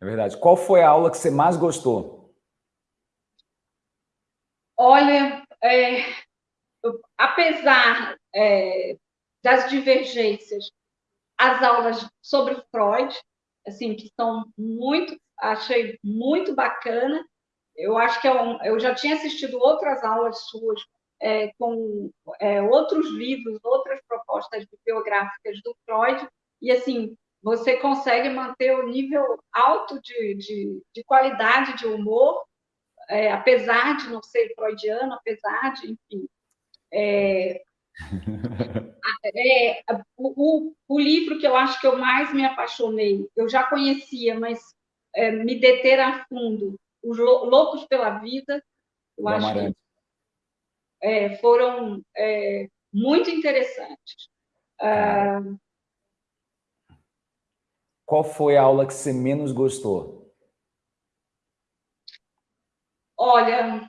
É verdade. Qual foi a aula que você mais gostou? Olha, é, apesar é, das divergências, as aulas sobre Freud, assim, que são muito, achei muito bacana. Eu acho que é um, eu já tinha assistido outras aulas suas é, com é, outros livros, outras propostas bibliográficas do Freud, e assim, você consegue manter o nível alto de, de, de qualidade de humor, é, apesar de não ser freudiano, apesar de, enfim. É, é, o, o, livro que eu acho que eu mais me apaixonei, eu já conhecia, mas é, me deter a fundo, Os Loucos pela Vida, eu acho que é, foram é, muito interessantes. Ah, qual foi a aula que você menos gostou? Olha,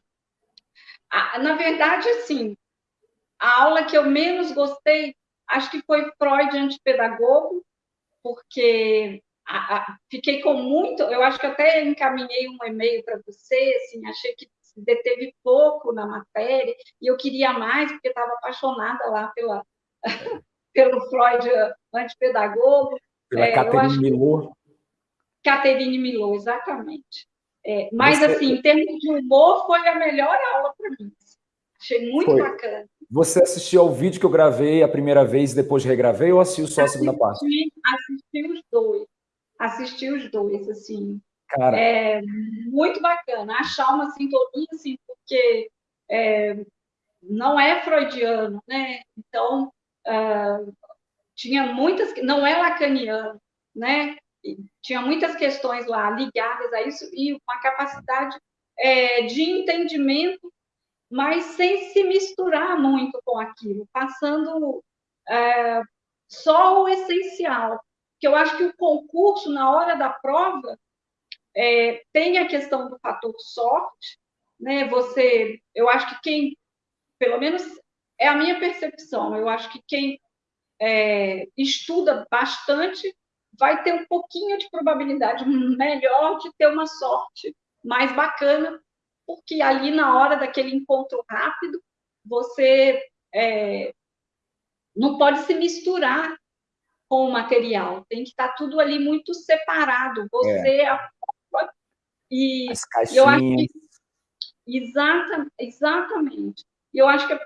na verdade, assim, a aula que eu menos gostei, acho que foi Freud antipedagogo, porque a, a, fiquei com muito, eu acho que até encaminhei um e-mail para você, assim, achei que deteve pouco na matéria, e eu queria mais, porque estava apaixonada lá pela, pelo Freud antipedagogo, pela é, Caterine Milô. Caterine Milô, exatamente. É, mas, Você... assim, em termos de humor, foi a melhor aula para mim. Achei muito foi. bacana. Você assistiu ao vídeo que eu gravei a primeira vez e depois regravei ou assistiu só a segunda parte? Assisti os dois. Assisti os dois, assim. Cara. É muito bacana. Achar uma sintonia, assim, porque é, não é freudiano, né? Então, uh, tinha muitas, não é lacaniano, né? Tinha muitas questões lá ligadas a isso e uma capacidade é, de entendimento, mas sem se misturar muito com aquilo, passando é, só o essencial. Que eu acho que o concurso, na hora da prova, é, tem a questão do fator sorte, né? Você, eu acho que quem, pelo menos é a minha percepção, eu acho que quem é, estuda bastante, vai ter um pouquinho de probabilidade melhor de ter uma sorte mais bacana, porque ali na hora daquele encontro rápido, você é, não pode se misturar com o material, tem que estar tudo ali muito separado. Você é. A e As caixinhas. eu acho que exata, exatamente. E eu acho que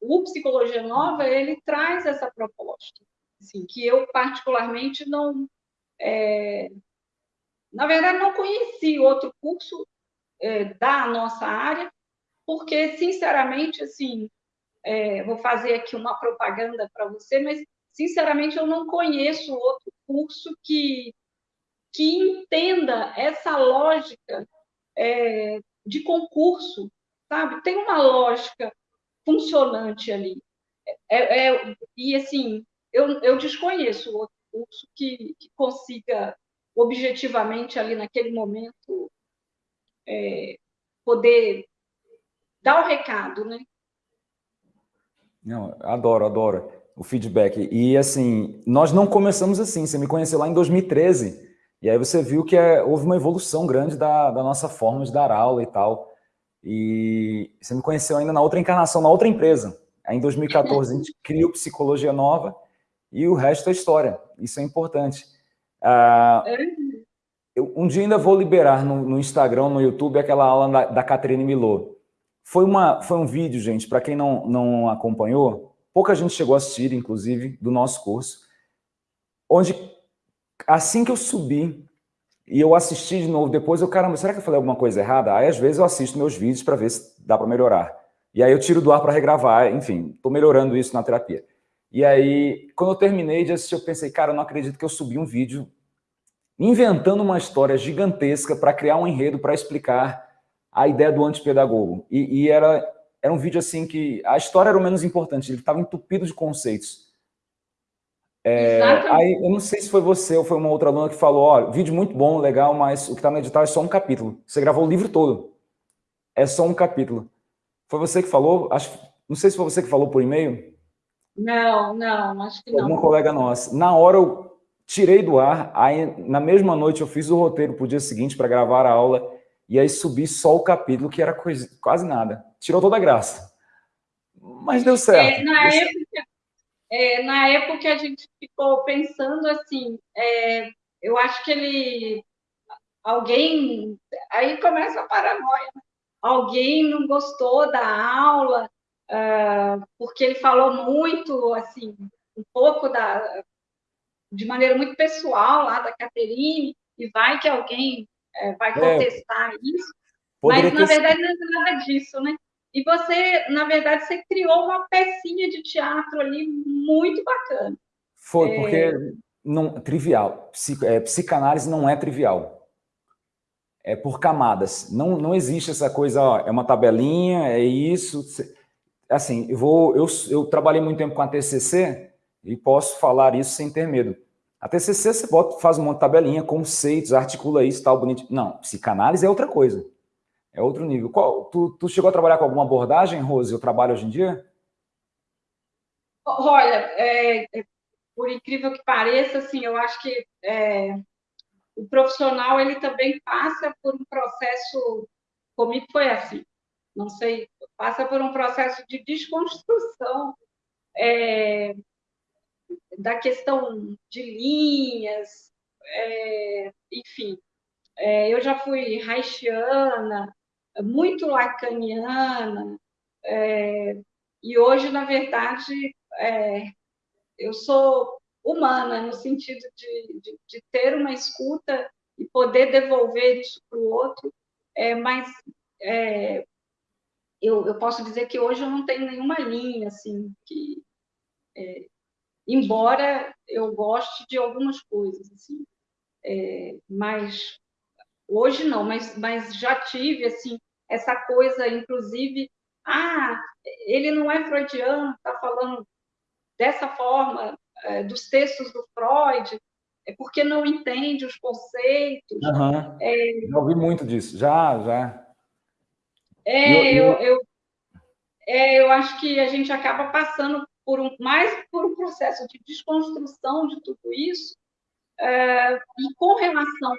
o Psicologia Nova, ele traz essa proposta, assim, que eu particularmente não... É, na verdade, não conheci outro curso é, da nossa área, porque, sinceramente, assim, é, vou fazer aqui uma propaganda para você, mas, sinceramente, eu não conheço outro curso que, que entenda essa lógica é, de concurso, sabe? Tem uma lógica funcionante ali. É, é, e, assim, eu, eu desconheço outro curso que, que consiga objetivamente ali naquele momento é, poder dar o recado, né? Não, adoro, adoro o feedback. E, assim, nós não começamos assim. Você me conheceu lá em 2013. E aí você viu que é, houve uma evolução grande da, da nossa forma de dar aula e tal. E você me conheceu ainda na outra encarnação, na outra empresa. Aí em 2014 a gente criou Psicologia Nova e o resto é história. Isso é importante. Ah, eu, um dia ainda vou liberar no, no, Instagram, no YouTube, aquela aula da, da Caterine Milô. Foi, uma, foi um vídeo, gente, para quem não, não acompanhou, pouca gente chegou a assistir, inclusive, do nosso curso, onde assim que eu subi e eu assisti de novo depois, eu, caramba, será que eu falei alguma coisa errada? Aí, às vezes, eu assisto meus vídeos para ver se dá para melhorar. E aí eu tiro do ar para regravar, enfim, estou melhorando isso na terapia. E aí, quando eu terminei de assistir, eu pensei, cara, eu não acredito que eu subi um vídeo inventando uma história gigantesca para criar um enredo para explicar a ideia do antipedagogo. E, e era, era um vídeo assim que a história era o menos importante, ele estava entupido de conceitos. É, aí, eu não sei se foi você ou foi uma outra aluna que falou, ó, vídeo muito bom, legal, mas o que está no edital é só um capítulo. Você gravou o livro todo. É só um capítulo. Foi você que falou? Acho, não sei se foi você que falou por e-mail. Não, não, acho que não. Uma colega nossa. Na hora eu tirei do ar, aí na mesma noite eu fiz o roteiro para o dia seguinte para gravar a aula, e aí subi só o capítulo, que era coisa, quase nada. Tirou toda a graça. Mas deu certo. É, na, época, é, na época a gente ficou pensando assim, é, eu acho que ele alguém aí começa a paranoia. Né? Alguém não gostou da aula uh, porque ele falou muito assim um pouco da de maneira muito pessoal lá da Caterine e vai que alguém é, vai é. contestar isso. Mas na verdade não é nada disso, né? E você, na verdade, você criou uma pecinha de teatro ali muito bacana. Foi, é... porque não trivial. Psico, é, psicanálise não é trivial. É por camadas. Não, não existe essa coisa, ó, é uma tabelinha, é isso. Assim, eu vou. Eu, eu trabalhei muito tempo com a TCC e posso falar isso sem ter medo. A TCC você bota, faz um monte de tabelinha, conceitos, articula isso, tal, bonito. Não, psicanálise é outra coisa. É outro nível. Qual, tu, tu chegou a trabalhar com alguma abordagem, Rose, o trabalho hoje em dia? Olha, é, é por incrível que pareça, assim, eu acho que é, o profissional ele também passa por um processo, comigo foi assim, não sei, passa por um processo de desconstrução é, da questão de linhas, é, enfim. É, eu já fui haitiana, muito lacaniana, é, e hoje, na verdade, é, eu sou humana, no sentido de, de, de, ter uma escuta e poder devolver isso para o outro, é, mas é, eu, eu, posso dizer que hoje eu não tenho nenhuma linha, assim, que, é, embora eu goste de algumas coisas, assim, é, mas hoje não, mas, mas já tive, assim, essa coisa, inclusive, ah, ele não é freudiano, está falando dessa forma, é, dos textos do Freud, é porque não entende os conceitos. Uhum. É, já ouvi muito disso, já, já. É, eu, eu, eu, é, eu acho que a gente acaba passando por um, mais por um processo de desconstrução de tudo isso, é, e com relação,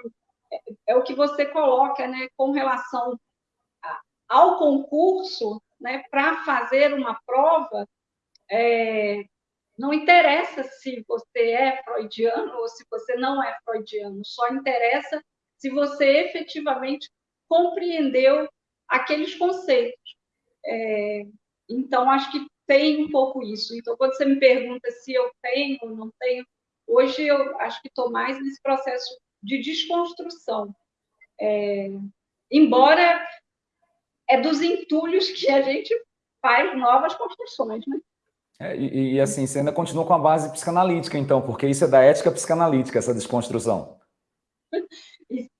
é, é, o que você coloca, né, com relação ao concurso, né, para fazer uma prova, é, não interessa se você é freudiano ou se você não é freudiano, só interessa se você efetivamente compreendeu aqueles conceitos. É, então, acho que tem um pouco isso. Então, quando você me pergunta se eu tenho ou não tenho, hoje eu acho que estou mais nesse processo de desconstrução. É, embora é dos entulhos que a gente faz novas construções, né? É, e, e, assim, você ainda continua com a base psicanalítica, então, porque isso é da ética psicanalítica, essa desconstrução.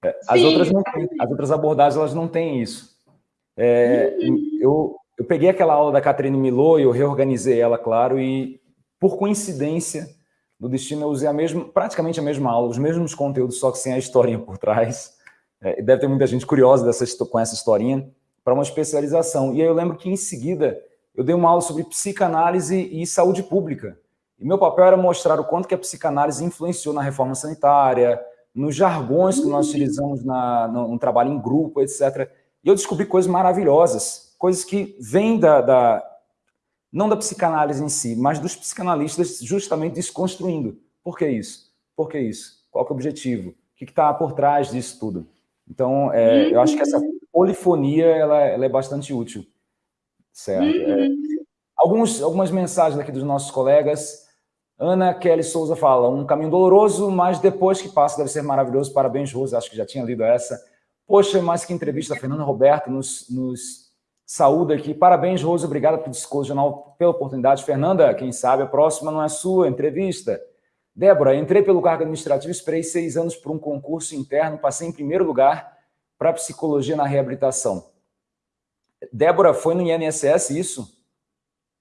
É, as, Sim. outras têm, as outras abordagens elas não têm isso. É, uhum. eu, eu peguei aquela aula da Catherine Milô e eu reorganizei ela, claro, e por coincidência do destino eu usei a mesma, praticamente a mesma aula, os mesmos conteúdos, só que sem a historinha por trás. É, deve ter muita gente curiosa dessa, com essa historinha, para uma especialização. E aí eu lembro que em seguida eu dei uma aula sobre psicanálise e saúde pública. E meu papel era mostrar o quanto que a psicanálise influenciou na reforma sanitária, nos jargões que nós utilizamos na, no, no trabalho em grupo, etc. E eu descobri coisas maravilhosas, coisas que vêm da, da, não da psicanálise em si, mas dos psicanalistas justamente desconstruindo. Por que isso? Por que isso? Qual que é o objetivo? O que está por trás disso tudo? Então, é, eu acho que essa polifonia ela, ela é bastante útil. Certo. É. Uhum. Alguns, algumas mensagens aqui dos nossos colegas. Ana Kelly Souza fala, um caminho doloroso, mas depois que passa deve ser maravilhoso. Parabéns, Rose, acho que já tinha lido essa. Poxa, mais que entrevista, Fernanda Roberto nos, nos saúda aqui. Parabéns, Rose, obrigado pelo discurso jornal, pela oportunidade. Fernanda, quem sabe a próxima não é sua entrevista. Débora, entrei pelo cargo administrativo, esperei seis anos por um concurso interno, passei em primeiro lugar para psicologia na reabilitação. Débora, foi no INSS isso?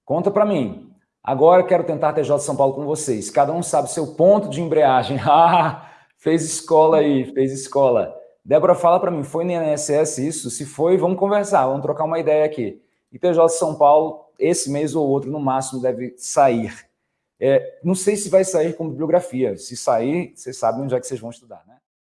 Conta para mim. Agora quero tentar TJ São Paulo com vocês. Cada um sabe seu ponto de embreagem. Ah, fez escola aí, fez escola. Débora, fala para mim, foi no INSS isso? Se foi, vamos conversar, vamos trocar uma ideia aqui. E TJ São Paulo, esse mês ou outro, no máximo, deve sair. É, não sei se vai sair como bibliografia. Se sair, vocês sabem onde é que vocês vão estudar, né?